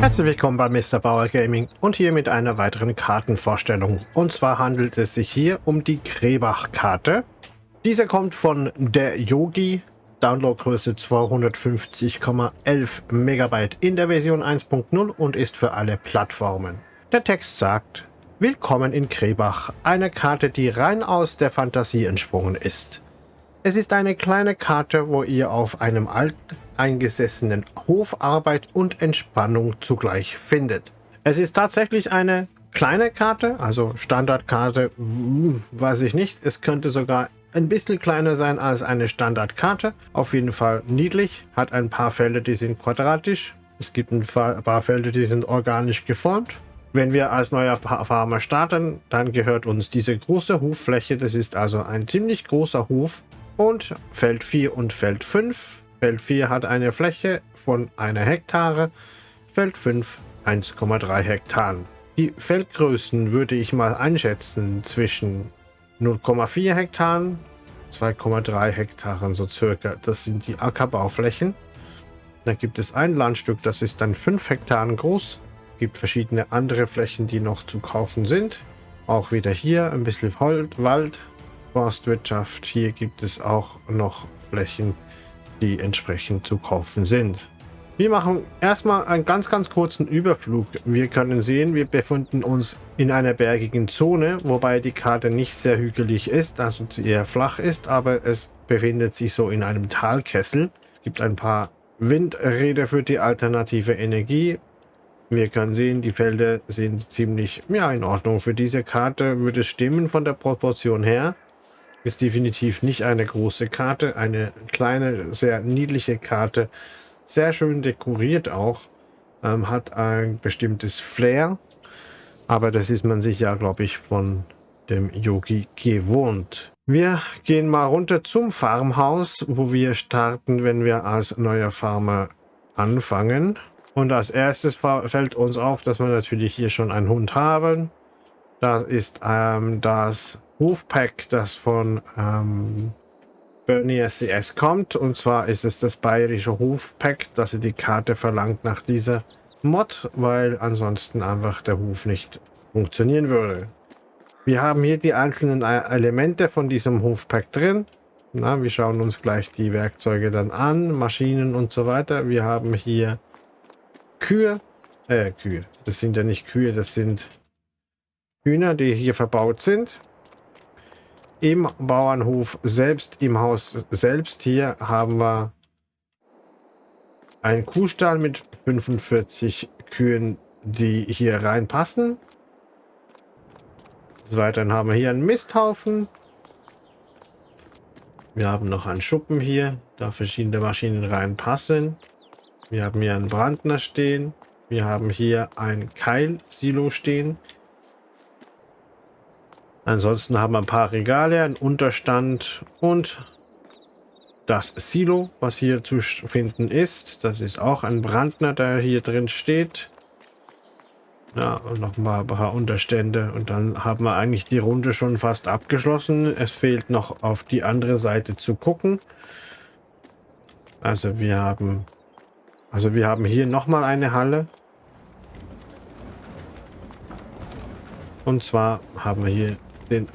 Herzlich willkommen bei Mr. Bauer Gaming und hier mit einer weiteren Kartenvorstellung. Und zwar handelt es sich hier um die Krebach-Karte. Diese kommt von der Yogi, Downloadgröße 250,11 MB in der Version 1.0 und ist für alle Plattformen. Der Text sagt, Willkommen in Krebach, eine Karte, die rein aus der Fantasie entsprungen ist. Es ist eine kleine Karte, wo ihr auf einem alteingesessenen Hof Arbeit und Entspannung zugleich findet. Es ist tatsächlich eine kleine Karte, also Standardkarte, hm, weiß ich nicht. Es könnte sogar ein bisschen kleiner sein als eine Standardkarte. Auf jeden Fall niedlich, hat ein paar Felder, die sind quadratisch. Es gibt ein paar Felder, die sind organisch geformt. Wenn wir als neuer Farmer starten, dann gehört uns diese große Hoffläche. Das ist also ein ziemlich großer Hof und Feld 4 und Feld 5. Feld 4 hat eine Fläche von einer Hektare, Feld 5 1,3 Hektaren. Die Feldgrößen würde ich mal einschätzen zwischen 0,4 Hektaren, 2,3 Hektaren so circa. Das sind die Ackerbauflächen. Da gibt es ein Landstück, das ist dann 5 Hektaren groß. Es gibt verschiedene andere Flächen, die noch zu kaufen sind. Auch wieder hier ein bisschen Wald, Forstwirtschaft. Hier gibt es auch noch Flächen, die entsprechend zu kaufen sind. Wir machen erstmal einen ganz, ganz kurzen Überflug. Wir können sehen, wir befinden uns in einer bergigen Zone, wobei die Karte nicht sehr hügelig ist, also eher flach ist, aber es befindet sich so in einem Talkessel. Es gibt ein paar Windräder für die alternative Energie. Wir können sehen, die Felder sind ziemlich ja, in Ordnung. Für diese Karte würde es stimmen von der Proportion her. Ist definitiv nicht eine große Karte, eine kleine, sehr niedliche Karte. Sehr schön dekoriert auch. Ähm, hat ein bestimmtes Flair. Aber das ist man sich ja, glaube ich, von dem Yogi gewohnt. Wir gehen mal runter zum Farmhaus, wo wir starten, wenn wir als neuer Farmer anfangen. Und als erstes fällt uns auf, dass wir natürlich hier schon einen Hund haben. Das ist ähm, das Hofpack, das von ähm, Bernie SCS kommt. Und zwar ist es das bayerische Hofpack, das die Karte verlangt nach dieser Mod, weil ansonsten einfach der Hof nicht funktionieren würde. Wir haben hier die einzelnen e- Elemente von diesem Hofpack drin. Na, wir schauen uns gleich die Werkzeuge dann an, Maschinen und so weiter. Wir haben hier Kühe, äh, Kühe, das sind ja nicht Kühe, das sind Hühner, die hier verbaut sind. Im Bauernhof selbst, im Haus selbst hier haben wir einen Kuhstall mit 45 Kühen, die hier reinpassen. Des Weiteren haben wir hier einen Misthaufen. Wir haben noch einen Schuppen hier, da verschiedene Maschinen reinpassen. Wir haben hier einen Brandner stehen. Wir haben hier ein Keilsilo stehen. Ansonsten haben wir ein paar Regale, einen Unterstand und das Silo, was hier zu finden ist. Das ist auch ein Brandner, der hier drin steht. Ja, und noch mal ein paar Unterstände. Und dann haben wir eigentlich die Runde schon fast abgeschlossen. Es fehlt noch auf die andere Seite zu gucken. Also wir haben, also wir haben hier noch mal eine Halle. Und zwar haben wir hier den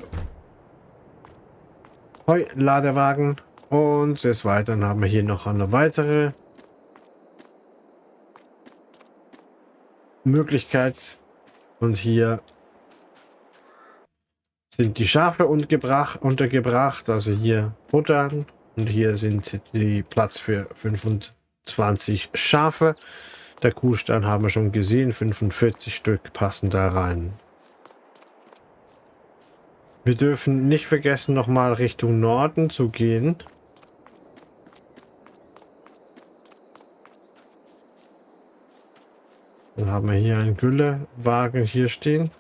Heuladewagen. Und des Weiteren haben wir hier noch eine weitere Möglichkeit. Und hier sind die Schafe untergebracht. Also hier Futtern. Und hier sind die Platz für 25 Schafe. Der Kuhstall haben wir schon gesehen. 45 Stück passen da rein. Wir dürfen nicht vergessen, nochmal Richtung Norden zu gehen. Dann haben wir hier einen Güllewagen hier stehen.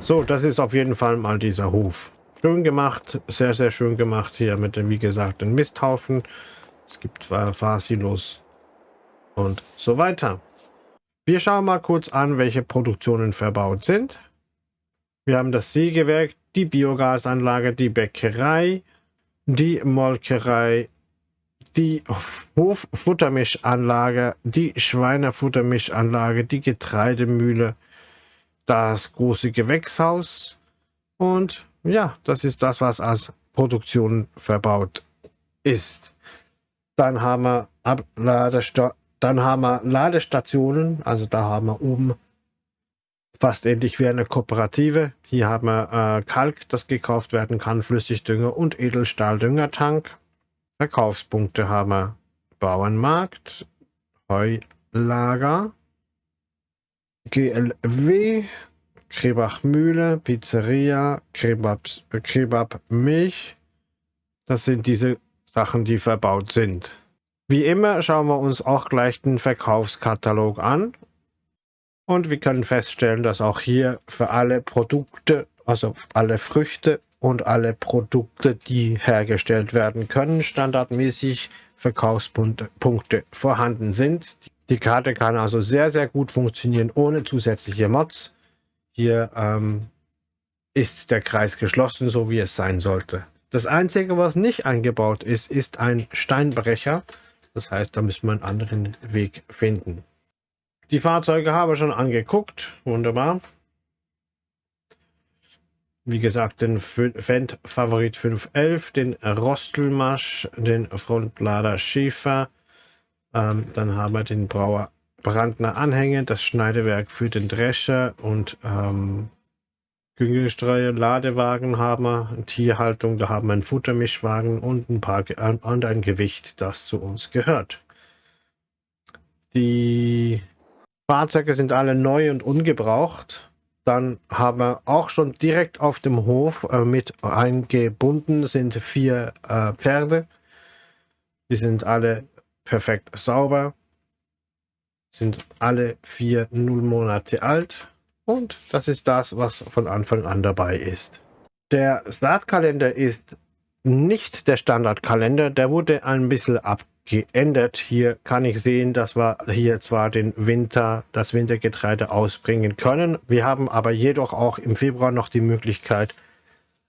So, das ist auf jeden Fall mal dieser Hof. Schön gemacht, sehr, sehr schön gemacht hier mit dem, wie gesagt, den Misthaufen. Es gibt Fahrsilos und so weiter. Wir schauen mal kurz an, welche Produktionen verbaut sind. Wir haben das Sägewerk, die Biogasanlage, die Bäckerei, die Molkerei, die Hoffuttermischanlage, die Schweinefuttermischanlage, die Getreidemühle, das große Gewächshaus und ja, das ist das, was als Produktion verbaut ist. Dann haben wir Abladesta dann haben wir Ladestationen, also da haben wir oben fast ähnlich wie eine Kooperative. Hier haben wir äh, Kalk, das gekauft werden kann, Flüssigdünger und Edelstahldüngertank. Verkaufspunkte haben wir Bauernmarkt, Heulager, GLW, Krebachmühle, Pizzeria, Kebab, Kebab Milch. Das sind diese Sachen, die verbaut sind. Wie immer schauen wir uns auch gleich den Verkaufskatalog an. Und wir können feststellen, dass auch hier für alle Produkte, also alle Früchte und alle Produkte, die hergestellt werden können, standardmäßig Verkaufspunkte vorhanden sind. Die Karte kann also sehr, sehr gut funktionieren ohne zusätzliche Mods. Hier ähm, ist der Kreis geschlossen, so wie es sein sollte. Das Einzige, was nicht eingebaut ist, ist ein Steinbrecher. Das heißt, da müssen wir einen anderen Weg finden. Die Fahrzeuge habe ich schon angeguckt. Wunderbar. Wie gesagt, den Fendt Favorit 511, den Rostelmasch, den Frontlader Schäfer. Ähm, dann haben wir den Brauer Brandner Anhänger, das Schneidewerk für den Drescher und ähm, Güngestreue, Ladewagen haben wir, Tierhaltung, da haben wir einen Futtermischwagen und ein paar und ein Gewicht, das zu uns gehört. Die Fahrzeuge sind alle neu und ungebraucht. Dann haben wir auch schon direkt auf dem Hof äh, mit eingebunden sind vier äh, Pferde. Die sind alle perfekt sauber, sind alle vier null Monate alt und das ist das, was von Anfang an dabei ist. Der Startkalender ist nicht der Standardkalender, der wurde ein bisschen abgeändert. Hier kann ich sehen, dass wir hier zwar den Winter, das Wintergetreide ausbringen können. Wir haben aber jedoch auch im Februar noch die Möglichkeit,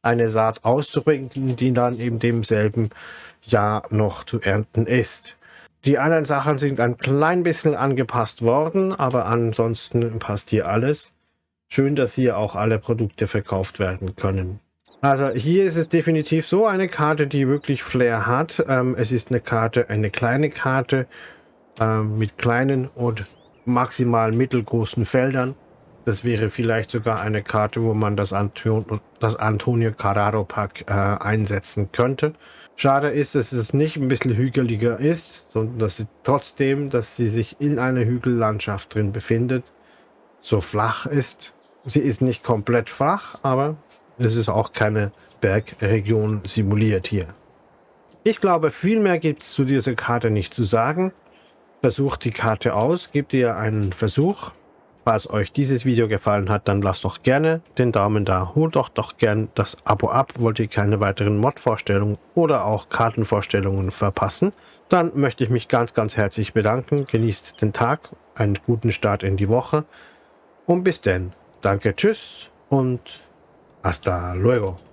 eine Saat auszubringen, die dann eben demselben Jahr noch zu ernten ist. Die anderen Sachen sind ein klein bisschen angepasst worden, aber ansonsten passt hier alles. Schön, dass hier auch alle Produkte verkauft werden können. Also hier ist es definitiv so eine Karte, die wirklich Flair hat. Ähm, es ist eine Karte, eine kleine Karte äh, mit kleinen und maximal mittelgroßen Feldern. Das wäre vielleicht sogar eine Karte, wo man das, Anton das Antonio Carraro Pack äh, einsetzen könnte. Schade ist, dass es nicht ein bisschen hügeliger ist, sondern dass sie trotzdem, dass sie sich in einer Hügellandschaft drin befindet, so flach ist Sie ist nicht komplett flach, aber es ist auch keine Bergregion simuliert hier. Ich glaube, viel mehr gibt es zu dieser Karte nicht zu sagen. Versucht die Karte aus, gebt ihr einen Versuch. Falls euch dieses Video gefallen hat, dann lasst doch gerne den Daumen da. Holt doch doch gern das Abo ab, wollt ihr keine weiteren Mod-Vorstellungen oder auch Kartenvorstellungen verpassen. Dann möchte ich mich ganz, ganz herzlich bedanken. Genießt den Tag, einen guten Start in die Woche und bis denn. Danke, tschüss und hasta luego.